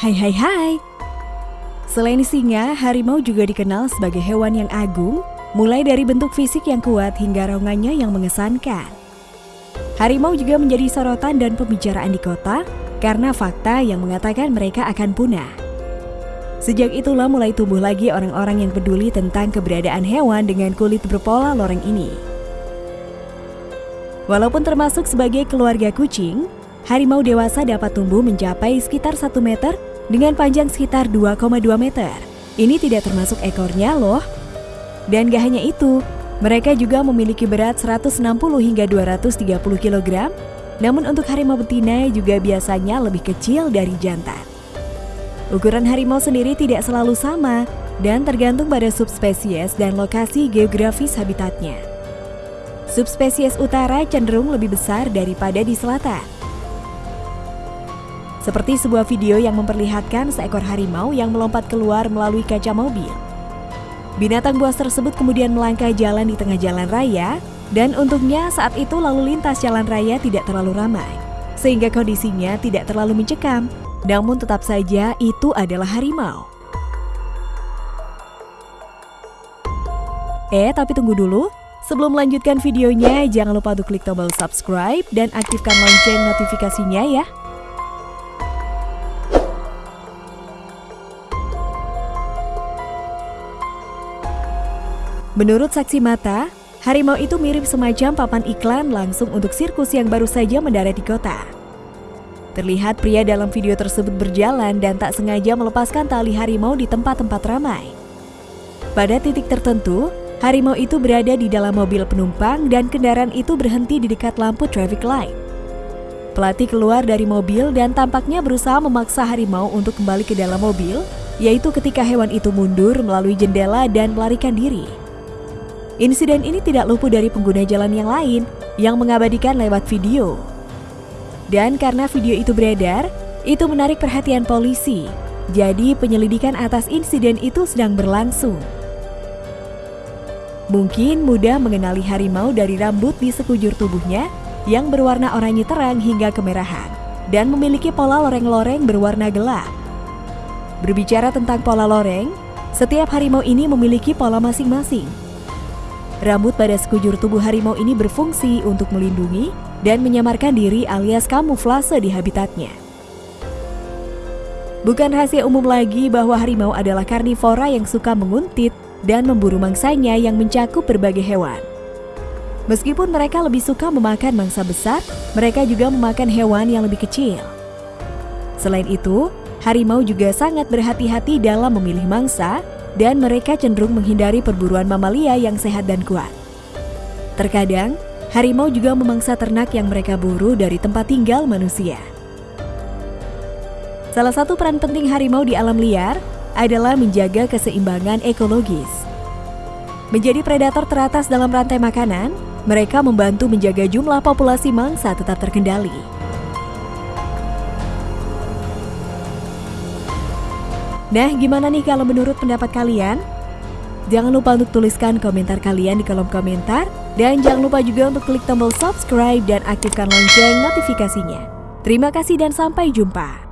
Hai hai hai. Selain singa, harimau juga dikenal sebagai hewan yang agung, mulai dari bentuk fisik yang kuat hingga raungannya yang mengesankan. Harimau juga menjadi sorotan dan pembicaraan di kota karena fakta yang mengatakan mereka akan punah. Sejak itulah mulai tumbuh lagi orang-orang yang peduli tentang keberadaan hewan dengan kulit berpola loreng ini. Walaupun termasuk sebagai keluarga kucing, harimau dewasa dapat tumbuh mencapai sekitar 1 meter dengan panjang sekitar 2,2 meter. Ini tidak termasuk ekornya loh. Dan gak hanya itu, mereka juga memiliki berat 160 hingga 230 kg, namun untuk harimau betina juga biasanya lebih kecil dari jantan. Ukuran harimau sendiri tidak selalu sama dan tergantung pada subspesies dan lokasi geografis habitatnya. Subspesies utara cenderung lebih besar daripada di selatan. Seperti sebuah video yang memperlihatkan seekor harimau yang melompat keluar melalui kaca mobil. Binatang buas tersebut kemudian melangkah jalan di tengah jalan raya dan untungnya saat itu lalu lintas jalan raya tidak terlalu ramai, sehingga kondisinya tidak terlalu mencekam namun tetap saja itu adalah harimau. Eh, tapi tunggu dulu. Sebelum melanjutkan videonya, jangan lupa untuk klik tombol subscribe dan aktifkan lonceng notifikasinya ya. Menurut saksi mata, harimau itu mirip semacam papan iklan langsung untuk sirkus yang baru saja mendarat di kota. Terlihat pria dalam video tersebut berjalan dan tak sengaja melepaskan tali harimau di tempat-tempat ramai. Pada titik tertentu, harimau itu berada di dalam mobil penumpang dan kendaraan itu berhenti di dekat lampu traffic light. Pelatih keluar dari mobil dan tampaknya berusaha memaksa harimau untuk kembali ke dalam mobil, yaitu ketika hewan itu mundur melalui jendela dan melarikan diri. Insiden ini tidak luput dari pengguna jalan yang lain yang mengabadikan lewat video. Dan karena video itu beredar, itu menarik perhatian polisi. Jadi penyelidikan atas insiden itu sedang berlangsung. Mungkin mudah mengenali harimau dari rambut di sekujur tubuhnya yang berwarna oranye terang hingga kemerahan dan memiliki pola loreng-loreng berwarna gelap. Berbicara tentang pola loreng, setiap harimau ini memiliki pola masing-masing. Rambut pada sekujur tubuh harimau ini berfungsi untuk melindungi dan menyamarkan diri alias kamuflase di habitatnya. Bukan rahasia umum lagi bahwa harimau adalah karnivora yang suka menguntit dan memburu mangsanya yang mencakup berbagai hewan. Meskipun mereka lebih suka memakan mangsa besar, mereka juga memakan hewan yang lebih kecil. Selain itu, harimau juga sangat berhati-hati dalam memilih mangsa dan mereka cenderung menghindari perburuan mamalia yang sehat dan kuat. Terkadang, harimau juga memangsa ternak yang mereka buru dari tempat tinggal manusia. Salah satu peran penting harimau di alam liar adalah menjaga keseimbangan ekologis. Menjadi predator teratas dalam rantai makanan, mereka membantu menjaga jumlah populasi mangsa tetap terkendali. Nah, gimana nih kalau menurut pendapat kalian? Jangan lupa untuk tuliskan komentar kalian di kolom komentar dan jangan lupa juga untuk klik tombol subscribe dan aktifkan lonceng notifikasinya. Terima kasih dan sampai jumpa.